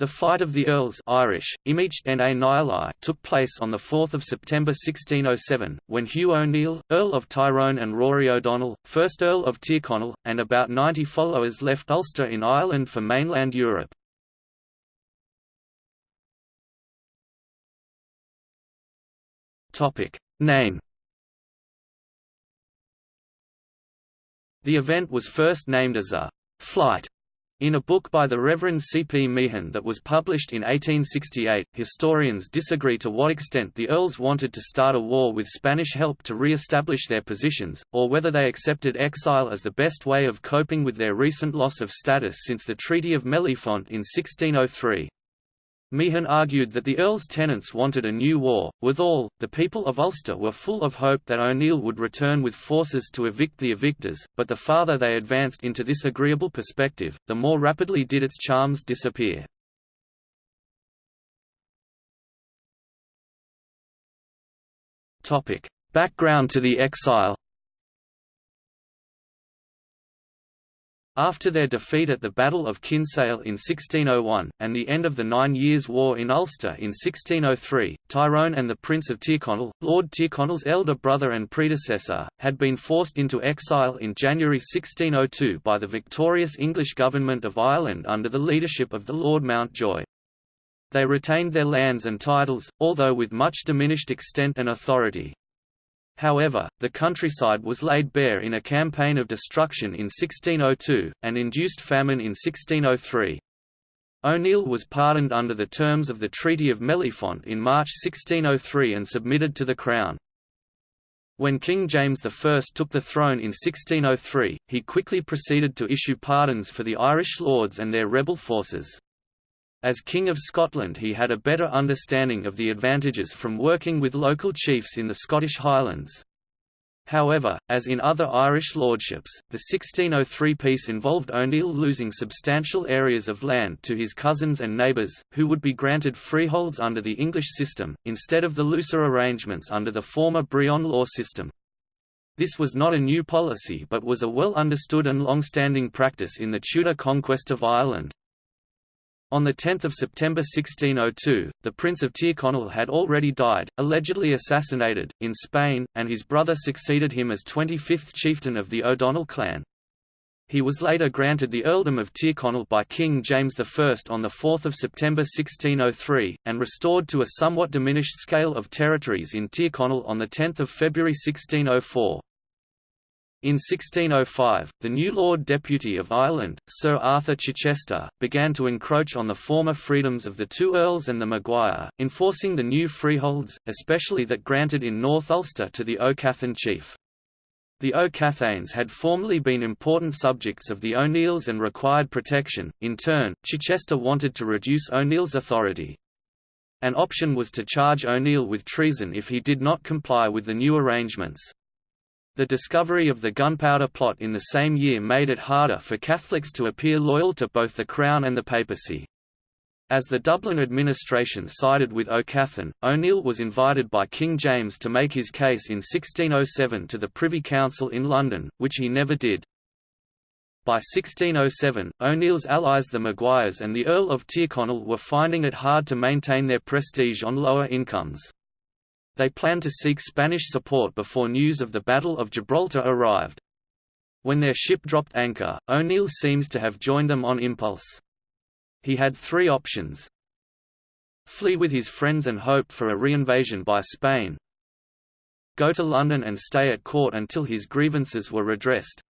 The Flight of the Earls Irish, na took place on 4 September 1607, when Hugh O'Neill, Earl of Tyrone and Rory O'Donnell, 1st Earl of Tyrconnell, and about 90 followers left Ulster in Ireland for mainland Europe. Name The event was first named as a «flight» In a book by the Reverend C. P. Meehan that was published in 1868, historians disagree to what extent the Earls wanted to start a war with Spanish help to re-establish their positions, or whether they accepted exile as the best way of coping with their recent loss of status since the Treaty of Mellifont in 1603. Meehan argued that the Earl's tenants wanted a new war. Withal, the people of Ulster were full of hope that O'Neill would return with forces to evict the evictors, but the farther they advanced into this agreeable perspective, the more rapidly did its charms disappear. Background to the exile After their defeat at the Battle of Kinsale in 1601, and the end of the Nine Years' War in Ulster in 1603, Tyrone and the Prince of Tyrconnell, Lord Tyrconnell's elder brother and predecessor, had been forced into exile in January 1602 by the victorious English government of Ireland under the leadership of the Lord Mountjoy. They retained their lands and titles, although with much diminished extent and authority. However, the countryside was laid bare in a campaign of destruction in 1602, and induced famine in 1603. O'Neill was pardoned under the terms of the Treaty of Mellifont in March 1603 and submitted to the Crown. When King James I took the throne in 1603, he quickly proceeded to issue pardons for the Irish lords and their rebel forces. As King of Scotland he had a better understanding of the advantages from working with local chiefs in the Scottish Highlands. However, as in other Irish lordships, the 1603 peace involved O'Neill losing substantial areas of land to his cousins and neighbours, who would be granted freeholds under the English system, instead of the looser arrangements under the former Brehon law system. This was not a new policy but was a well understood and long-standing practice in the Tudor conquest of Ireland. On 10 September 1602, the Prince of Tyrconnell had already died, allegedly assassinated, in Spain, and his brother succeeded him as 25th chieftain of the O'Donnell clan. He was later granted the earldom of Tyrconnell by King James I on 4 September 1603, and restored to a somewhat diminished scale of territories in Tyrconnell on 10 February 1604. In 1605, the new Lord Deputy of Ireland, Sir Arthur Chichester, began to encroach on the former freedoms of the two earls and the Maguire, enforcing the new freeholds, especially that granted in North Ulster to the O'Cathain chief. The O'Cathains had formerly been important subjects of the O'Neills and required protection. In turn, Chichester wanted to reduce O'Neill's authority. An option was to charge O'Neill with treason if he did not comply with the new arrangements. The discovery of the gunpowder plot in the same year made it harder for Catholics to appear loyal to both the Crown and the papacy. As the Dublin administration sided with O'Cathain, O'Neill was invited by King James to make his case in 1607 to the Privy Council in London, which he never did. By 1607, O'Neill's allies the Maguires and the Earl of Tyrconnell were finding it hard to maintain their prestige on lower incomes. They planned to seek Spanish support before news of the Battle of Gibraltar arrived. When their ship dropped anchor, O'Neill seems to have joined them on impulse. He had three options. Flee with his friends and hope for a reinvasion by Spain. Go to London and stay at court until his grievances were redressed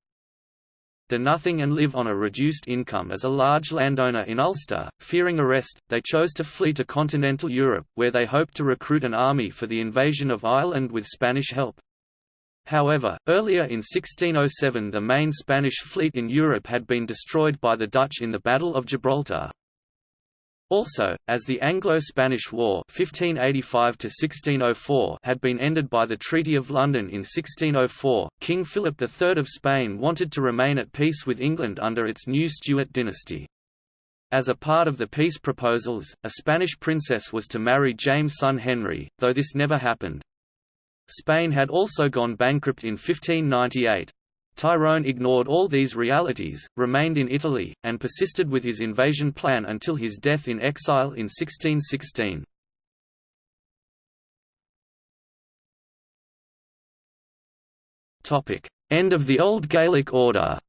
do nothing and live on a reduced income as a large landowner in Ulster. Fearing arrest, they chose to flee to continental Europe, where they hoped to recruit an army for the invasion of Ireland with Spanish help. However, earlier in 1607 the main Spanish fleet in Europe had been destroyed by the Dutch in the Battle of Gibraltar. Also, as the Anglo-Spanish War (1585–1604) had been ended by the Treaty of London in 1604, King Philip III of Spain wanted to remain at peace with England under its new Stuart dynasty. As a part of the peace proposals, a Spanish princess was to marry James' son Henry, though this never happened. Spain had also gone bankrupt in 1598. Tyrone ignored all these realities, remained in Italy, and persisted with his invasion plan until his death in exile in 1616. End of the Old Gaelic Order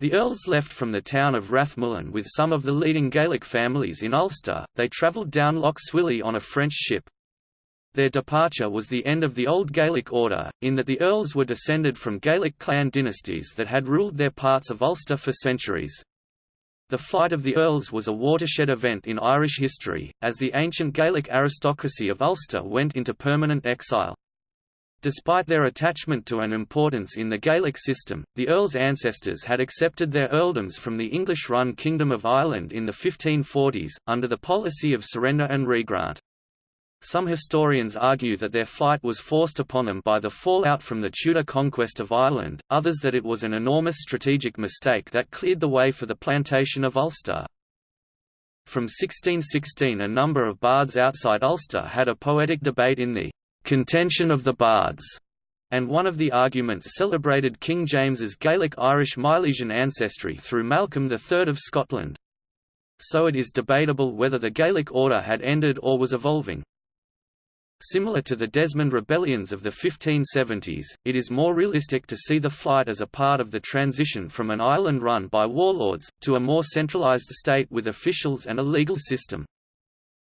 The Earls left from the town of Rathmullan with some of the leading Gaelic families in Ulster, they travelled down Lough Swilly on a French ship. Their departure was the end of the Old Gaelic order, in that the Earls were descended from Gaelic clan dynasties that had ruled their parts of Ulster for centuries. The flight of the Earls was a watershed event in Irish history, as the ancient Gaelic aristocracy of Ulster went into permanent exile. Despite their attachment to an importance in the Gaelic system, the Earls' ancestors had accepted their earldoms from the English-run Kingdom of Ireland in the 1540s, under the policy of surrender and regrant. Some historians argue that their flight was forced upon them by the fallout from the Tudor conquest of Ireland, others that it was an enormous strategic mistake that cleared the way for the plantation of Ulster. From 1616 a number of bards outside Ulster had a poetic debate in the contention of the bards, and one of the arguments celebrated King James's Gaelic-Irish Milesian ancestry through Malcolm III of Scotland. So it is debatable whether the Gaelic order had ended or was evolving. Similar to the Desmond rebellions of the 1570s, it is more realistic to see the flight as a part of the transition from an island run by warlords, to a more centralized state with officials and a legal system.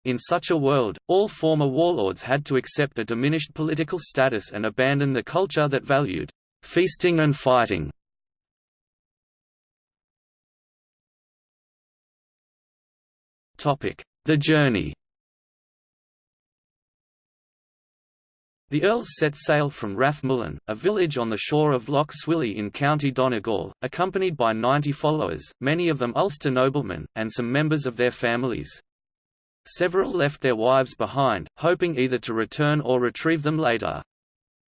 In such a world, all former warlords had to accept a diminished political status and abandon the culture that valued feasting and fighting. The journey The Earls set sail from Rathmullan, a village on the shore of Lough Swilly in County Donegal, accompanied by ninety followers, many of them Ulster noblemen, and some members of their families. Several left their wives behind, hoping either to return or retrieve them later.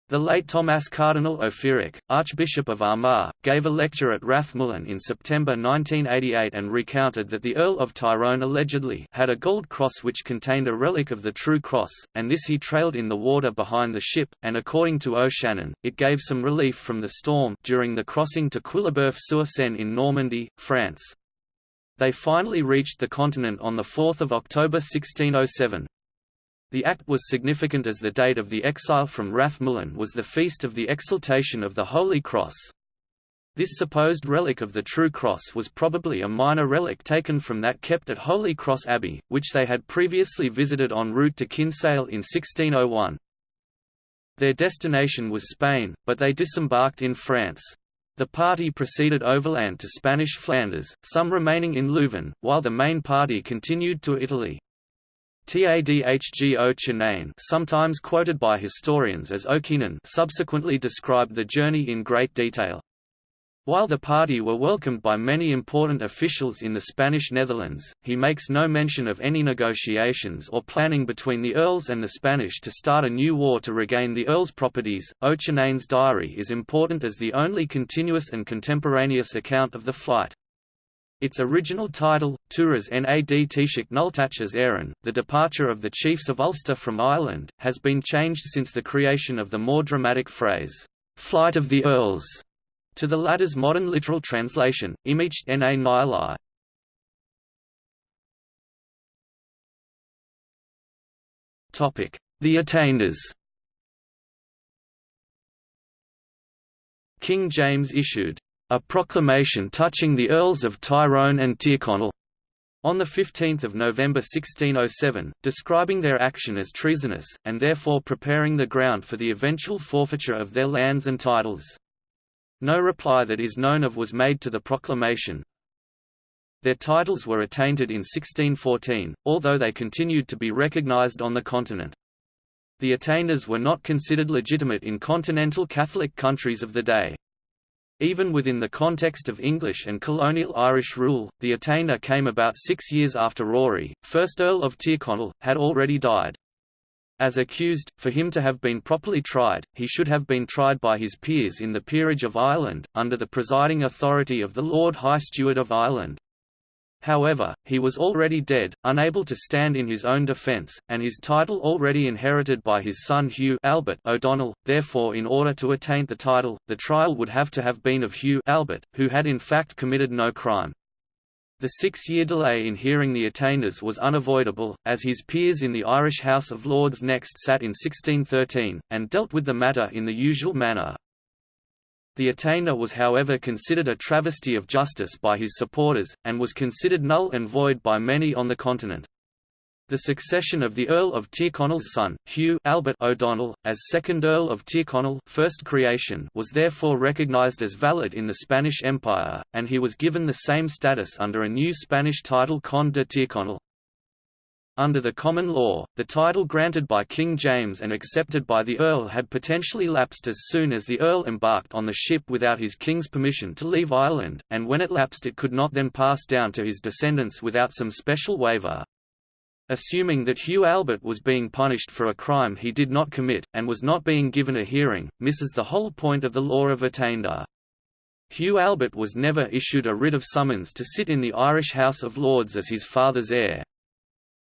The late Thomas Cardinal Ó Fiaich, Archbishop of Armagh, gave a lecture at Rathmullan in September 1988 and recounted that the Earl of Tyrone allegedly had a gold cross which contained a relic of the True Cross, and this he trailed in the water behind the ship, and according to O'Shannon, it gave some relief from the storm during the crossing to Quillebeuf-sur-Seine in Normandy, France. They finally reached the continent on 4 October 1607. The act was significant as the date of the exile from Rathmullan was the feast of the exaltation of the Holy Cross. This supposed relic of the True Cross was probably a minor relic taken from that kept at Holy Cross Abbey, which they had previously visited en route to Kinsale in 1601. Their destination was Spain, but they disembarked in France. The party proceeded overland to Spanish Flanders, some remaining in Leuven, while the main party continued to Italy. Tadhg Ó Cianáin sometimes quoted by historians as O'Keenan subsequently described the journey in great detail. While the party were welcomed by many important officials in the Spanish Netherlands, he makes no mention of any negotiations or planning between the Earls and the Spanish to start a new war to regain the Earls' properties. Ó Cianáin's diary is important as the only continuous and contemporaneous account of the flight. Its original title, Turas nad Taoiseach Nultachas Éireann, the departure of the chiefs of Ulster from Ireland, has been changed since the creation of the more dramatic phrase, "'Flight of the Earls' to the latter's modern literal translation, Imicht na Nili. The attainders King James issued a proclamation touching the Earls of Tyrone and Tyrconnell on 15 November 1607, describing their action as treasonous, and therefore preparing the ground for the eventual forfeiture of their lands and titles. No reply that is known of was made to the proclamation. Their titles were attainted in 1614, although they continued to be recognized on the continent. The attainders were not considered legitimate in continental Catholic countries of the day. Even within the context of English and colonial Irish rule, the attainder came about six years after Rory, 1st Earl of Tyrconnell, had already died. As accused, for him to have been properly tried, he should have been tried by his peers in the Peerage of Ireland, under the presiding authority of the Lord High Steward of Ireland. However, he was already dead, unable to stand in his own defence, and his title already inherited by his son Hugh Albert O'Donnell, therefore in order to attain the title, the trial would have to have been of Hugh Albert, who had in fact committed no crime. The six-year delay in hearing the attainders was unavoidable, as his peers in the Irish House of Lords next sat in 1613, and dealt with the matter in the usual manner. The attainder was however considered a travesty of justice by his supporters, and was considered null and void by many on the continent. The succession of the Earl of Tyrconnell's son, Hugh Albert O'Donnell, as second Earl of Tyrconnell first creation was therefore recognised as valid in the Spanish Empire, and he was given the same status under a new Spanish title Conde de Tyrconnell. Under the common law, the title granted by King James and accepted by the Earl had potentially lapsed as soon as the Earl embarked on the ship without his king's permission to leave Ireland, and when it lapsed it could not then pass down to his descendants without some special waiver. Assuming that Hugh Albert was being punished for a crime he did not commit, and was not being given a hearing, misses the whole point of the law of attainder. Hugh Albert was never issued a writ of summons to sit in the Irish House of Lords as his father's heir,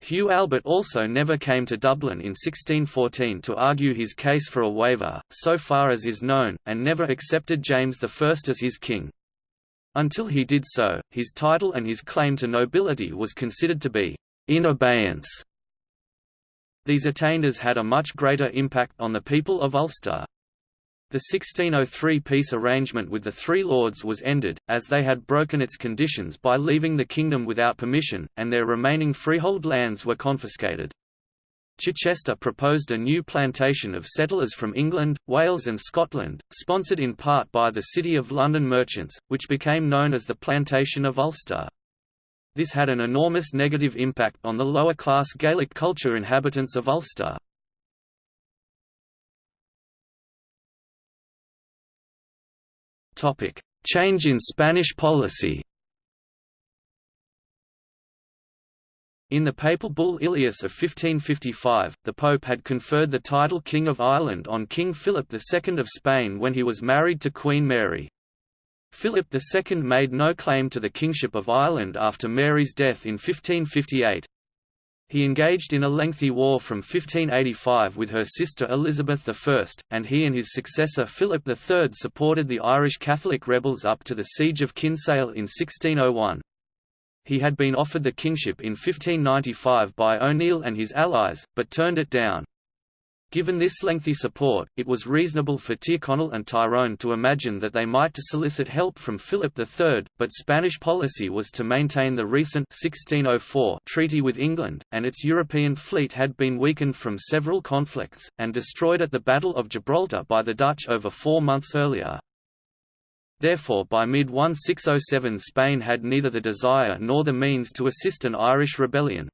Hugh Albert also never came to Dublin in 1614 to argue his case for a waiver, so far as is known, and never accepted James I as his king. Until he did so, his title and his claim to nobility was considered to be in abeyance. These attainders had a much greater impact on the people of Ulster. The 1603 peace arrangement with the Three Lords was ended, as they had broken its conditions by leaving the kingdom without permission, and their remaining freehold lands were confiscated. Chichester proposed a new plantation of settlers from England, Wales and Scotland, sponsored in part by the City of London merchants, which became known as the Plantation of Ulster. This had an enormous negative impact on the lower-class Gaelic culture inhabitants of Ulster. Change in Spanish policy. In the papal bull Ilius of 1555, the Pope had conferred the title King of Ireland on King Philip II of Spain when he was married to Queen Mary. Philip II made no claim to the kingship of Ireland after Mary's death in 1558. He engaged in a lengthy war from 1585 with her sister Elizabeth I, and he and his successor Philip III supported the Irish Catholic rebels up to the Siege of Kinsale in 1601. He had been offered the kingship in 1595 by O'Neill and his allies, but turned it down. Given this lengthy support, it was reasonable for Tyrconnell and Tyrone to imagine that they might to solicit help from Philip III, but Spanish policy was to maintain the recent 1604 treaty with England, and its European fleet had been weakened from several conflicts, and destroyed at the Battle of Gibraltar by the Dutch over four months earlier. Therefore by mid-1607 Spain had neither the desire nor the means to assist an Irish rebellion,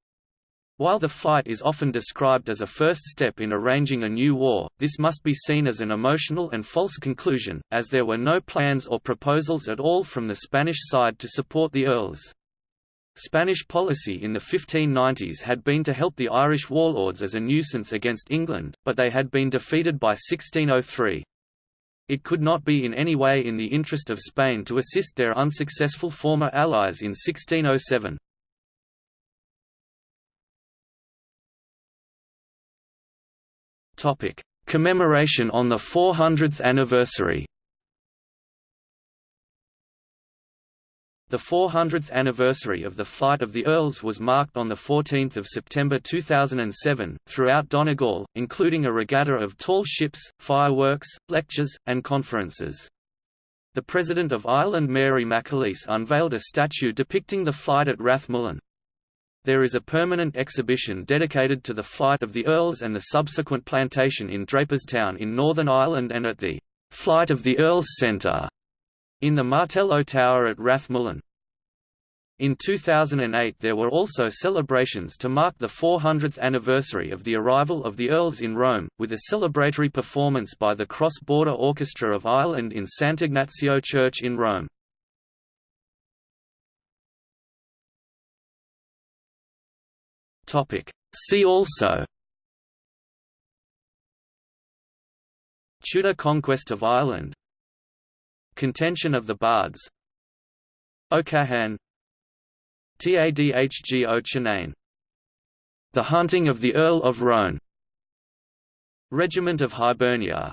while the flight is often described as a first step in arranging a new war, this must be seen as an emotional and false conclusion, as there were no plans or proposals at all from the Spanish side to support the earls. Spanish policy in the 1590s had been to help the Irish warlords as a nuisance against England, but they had been defeated by 1603. It could not be in any way in the interest of Spain to assist their unsuccessful former allies in 1607. Topic: Commemoration on the 400th anniversary. The 400th anniversary of the Flight of the Earls was marked on 14 September 2007, throughout Donegal, including a regatta of tall ships, fireworks, lectures, and conferences. The President of Ireland Mary McAleese unveiled a statue depicting the flight at Rathmullan. There is a permanent exhibition dedicated to the flight of the Earls and the subsequent plantation in Draperstown in Northern Ireland and at the Flight of the Earls Centre in the Martello Tower at Rathmullan. In 2008 there were also celebrations to mark the 400th anniversary of the arrival of the Earls in Rome, with a celebratory performance by the Cross-Border Orchestra of Ireland in Sant'Ignazio Church in Rome. Topic. See also Tudor conquest of Ireland. Contention of the Bards. O'Cahan. Tadhg Ó Cianáin. The Hunting of the Earl of Rone Regiment of Hibernia